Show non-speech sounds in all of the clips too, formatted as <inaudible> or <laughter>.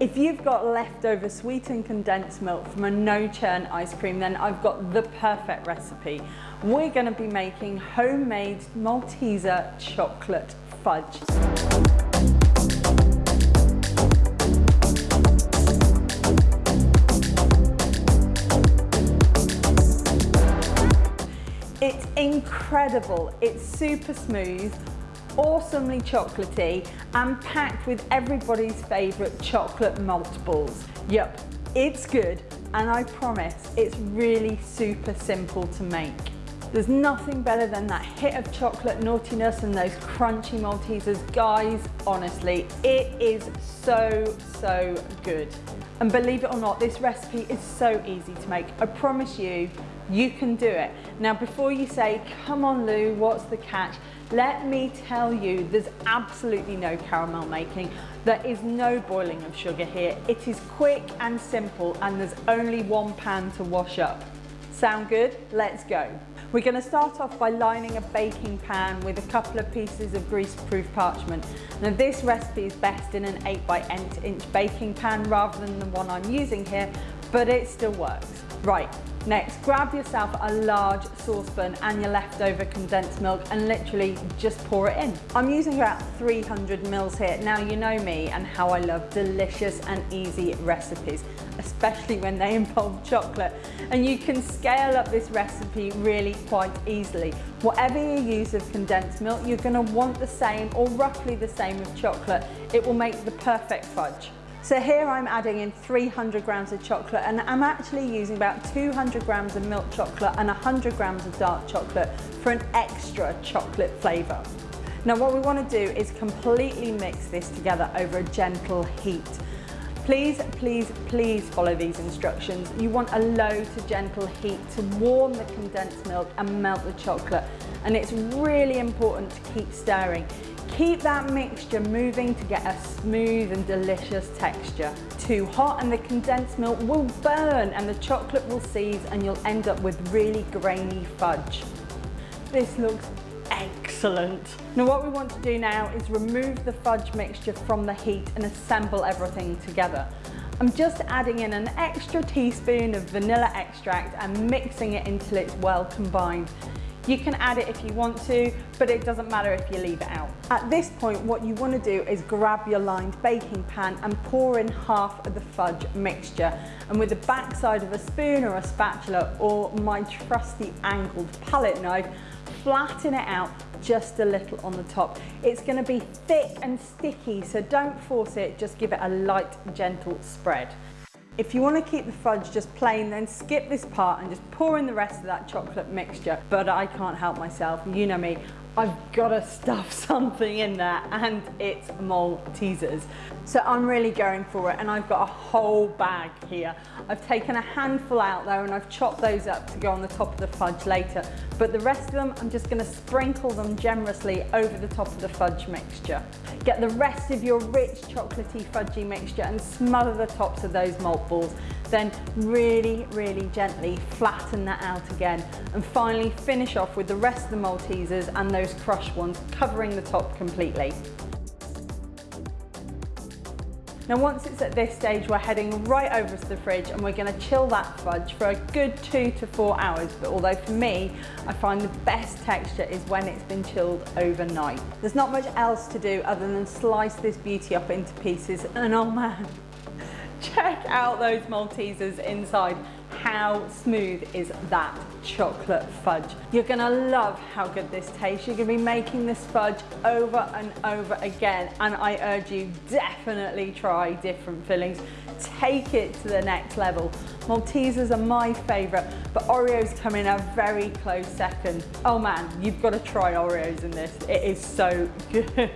If you've got leftover sweetened condensed milk from a no churn ice cream, then I've got the perfect recipe. We're gonna be making homemade Malteser chocolate fudge. It's incredible, it's super smooth, awesomely chocolatey and packed with everybody's favourite chocolate malt balls. Yep, it's good and I promise it's really super simple to make. There's nothing better than that hit of chocolate naughtiness and those crunchy Maltesers. Guys, honestly, it is so, so good. And believe it or not, this recipe is so easy to make. I promise you, you can do it. Now, before you say, come on Lou, what's the catch? Let me tell you, there's absolutely no caramel making. There is no boiling of sugar here. It is quick and simple and there's only one pan to wash up. Sound good? Let's go. We're going to start off by lining a baking pan with a couple of pieces of grease-proof parchment. Now this recipe is best in an 8 by 8 inch baking pan rather than the one I'm using here, but it still works. Right, Next, grab yourself a large saucepan and your leftover condensed milk and literally just pour it in. I'm using about 300 mils here. Now you know me and how I love delicious and easy recipes, especially when they <laughs> involve chocolate. And you can scale up this recipe really quite easily. Whatever you use of condensed milk, you're gonna want the same or roughly the same of chocolate. It will make the perfect fudge. So here I'm adding in 300 grams of chocolate and I'm actually using about 200 grams of milk chocolate and 100 grams of dark chocolate for an extra chocolate flavour. Now what we want to do is completely mix this together over a gentle heat. Please, please, please follow these instructions. You want a low to gentle heat to warm the condensed milk and melt the chocolate. And it's really important to keep stirring. Keep that mixture moving to get a smooth and delicious texture. Too hot and the condensed milk will burn and the chocolate will seize and you'll end up with really grainy fudge. This looks excellent. Now what we want to do now is remove the fudge mixture from the heat and assemble everything together. I'm just adding in an extra teaspoon of vanilla extract and mixing it until it's well combined. You can add it if you want to, but it doesn't matter if you leave it out. At this point, what you want to do is grab your lined baking pan and pour in half of the fudge mixture. And with the backside of a spoon or a spatula or my trusty angled palette knife, flatten it out just a little on the top. It's gonna be thick and sticky, so don't force it, just give it a light, gentle spread. If you want to keep the fudge just plain, then skip this part and just pour in the rest of that chocolate mixture. But I can't help myself, you know me. I've got to stuff <laughs> something in there and it's Maltesers. So I'm really going for it and I've got a whole bag here. I've taken a handful out there and I've chopped those up to go on the top of the fudge later. But the rest of them, I'm just going to sprinkle them generously over the top of the fudge mixture. Get the rest of your rich chocolatey fudgy mixture and smother the tops of those malt balls. Then really, really gently flatten that out again. And finally finish off with the rest of the Maltesers and those crushed ones, covering the top completely. Now once it's at this stage, we're heading right over to the fridge and we're gonna chill that fudge for a good two to four hours. But although for me, I find the best texture is when it's been chilled overnight. There's not much else to do other than slice this beauty up into pieces and oh man, check out those Maltesers inside how smooth is that chocolate fudge. You're gonna love how good this tastes. You're gonna be making this fudge over and over again. And I urge you, definitely try different fillings. Take it to the next level. Maltesers are my favorite, but Oreos come in a very close second. Oh man, you've gotta try Oreos in this. It is so <laughs> good.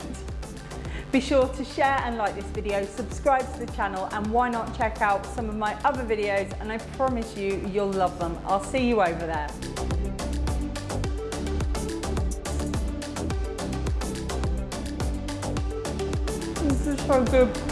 Be sure to share and like this video, subscribe to the channel and why not check out some of my other videos and I promise you, you'll love them. I'll see you over there. This is so good.